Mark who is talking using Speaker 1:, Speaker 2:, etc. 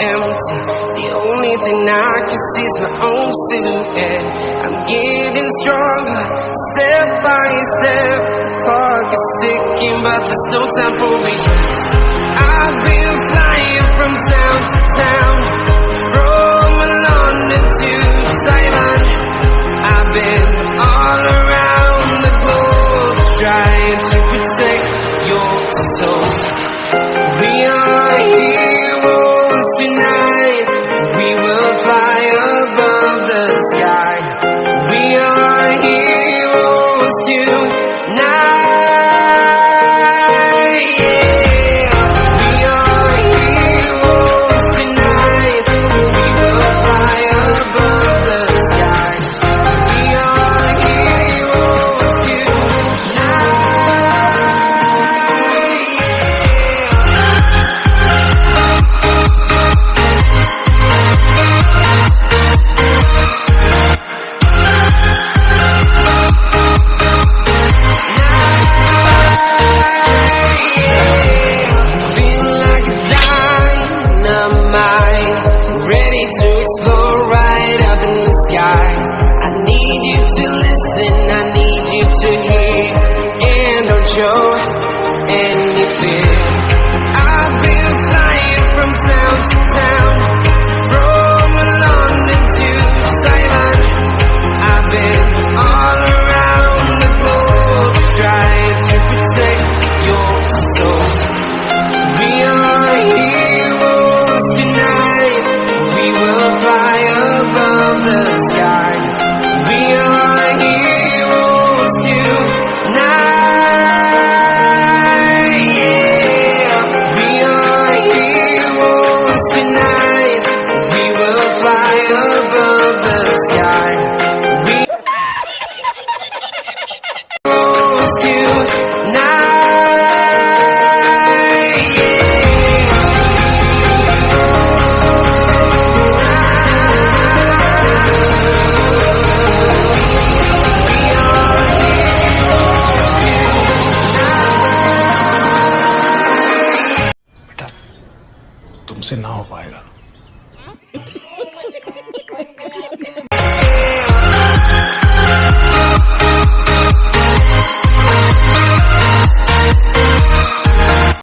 Speaker 1: empty. The only thing I can see is my own silhouette. I'm getting stronger, step by step. The clock is ticking, but there's no time for regrets. I've been flying from town to town, from London to Taiwan. I've been all around the globe trying to protect your soul. We are the sky. We are heroes tonight. Ready to explode right up in the sky. I need you to listen, I need you to hear, and don't show any fear. Tonight. We will fly above the sky.
Speaker 2: तुमसे ना हो पाएगा।